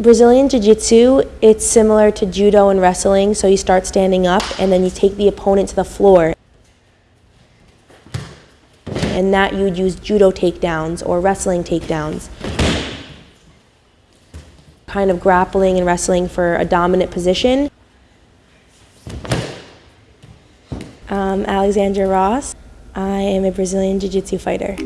Brazilian Jiu-Jitsu, it's similar to judo and wrestling, so you start standing up and then you take the opponent to the floor. And that you would use judo takedowns or wrestling takedowns. Kind of grappling and wrestling for a dominant position. Um, Alexandra Ross. I am a Brazilian Jiu-Jitsu fighter.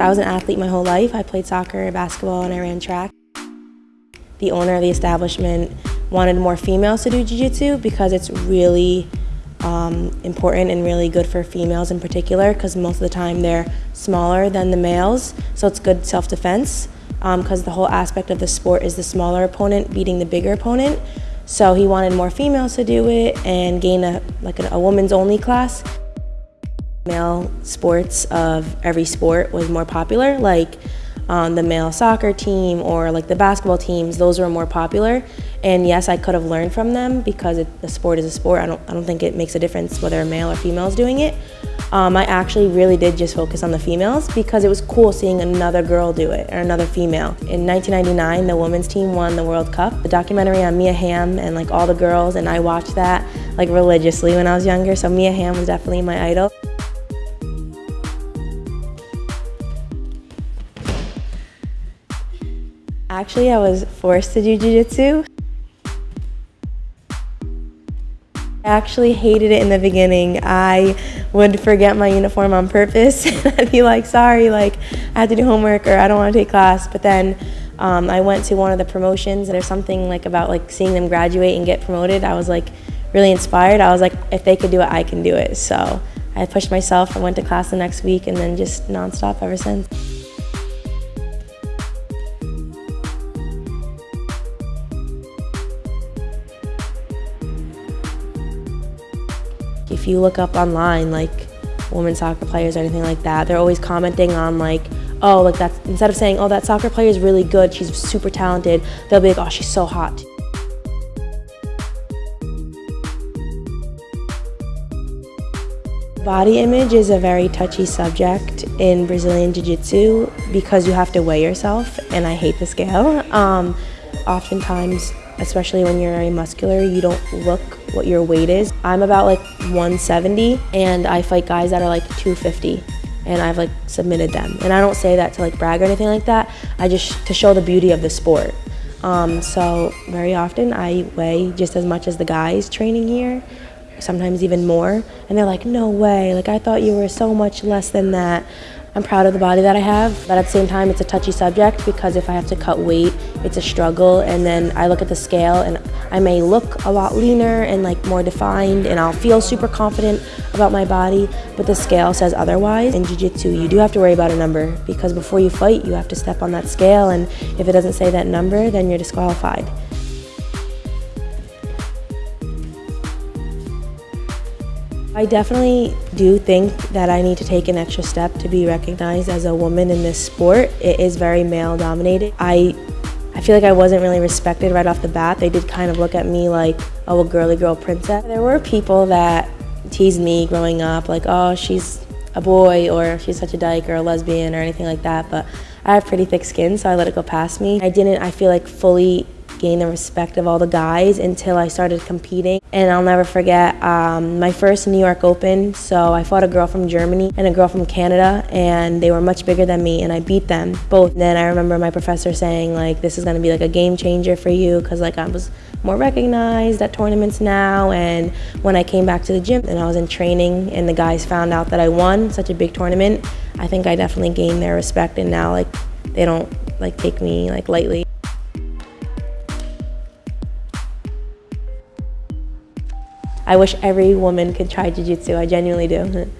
I was an athlete my whole life. I played soccer, basketball, and I ran track. The owner of the establishment wanted more females to do jiu-jitsu because it's really um, important and really good for females in particular because most of the time they're smaller than the males, so it's good self-defense because um, the whole aspect of the sport is the smaller opponent beating the bigger opponent. So he wanted more females to do it and gain a like a, a woman's only class male sports of every sport was more popular, like um, the male soccer team or like the basketball teams, those were more popular. And yes, I could have learned from them because it, the sport is a sport. I don't, I don't think it makes a difference whether a male or female is doing it. Um, I actually really did just focus on the females because it was cool seeing another girl do it or another female. In 1999, the women's team won the World Cup. The documentary on Mia Hamm and like all the girls, and I watched that like religiously when I was younger. So Mia Hamm was definitely my idol. Actually, I was forced to do jiu-jitsu. I actually hated it in the beginning. I would forget my uniform on purpose. I'd be like, sorry, like I had to do homework or I don't want to take class. But then um, I went to one of the promotions. There's something like about like seeing them graduate and get promoted. I was like really inspired. I was like, if they could do it, I can do it. So I pushed myself. I went to class the next week and then just nonstop ever since. If you look up online, like women soccer players or anything like that, they're always commenting on like, oh, like that's, instead of saying, oh, that soccer player is really good, she's super talented, they'll be like, oh, she's so hot. Body image is a very touchy subject in Brazilian Jiu-Jitsu because you have to weigh yourself, and I hate the scale. Um, oftentimes, especially when you're very muscular, you don't look what your weight is. I'm about like 170 and I fight guys that are like 250 and I've like submitted them. And I don't say that to like brag or anything like that. I just to show the beauty of the sport. Um, so very often I weigh just as much as the guys training here, sometimes even more. And they're like, no way, like I thought you were so much less than that. I'm proud of the body that I have, but at the same time, it's a touchy subject because if I have to cut weight, it's a struggle. And then I look at the scale and I may look a lot leaner and like more defined and I'll feel super confident about my body, but the scale says otherwise. In Jiu-Jitsu, you do have to worry about a number because before you fight, you have to step on that scale and if it doesn't say that number, then you're disqualified. I definitely do think that I need to take an extra step to be recognized as a woman in this sport. It is very male dominated. I I feel like I wasn't really respected right off the bat. They did kind of look at me like, oh, a girly girl princess. There were people that teased me growing up, like, oh, she's a boy or she's such a dyke or a lesbian or anything like that, but I have pretty thick skin, so I let it go past me. I didn't, I feel like, fully gain the respect of all the guys until I started competing. And I'll never forget um, my first New York Open. So I fought a girl from Germany and a girl from Canada, and they were much bigger than me, and I beat them both. And then I remember my professor saying like, "This is going to be like a game changer for you," because like I was more recognized at tournaments now. And when I came back to the gym and I was in training, and the guys found out that I won such a big tournament, I think I definitely gained their respect, and now like they don't like take me like lightly. I wish every woman could try jiu-jitsu. I genuinely do.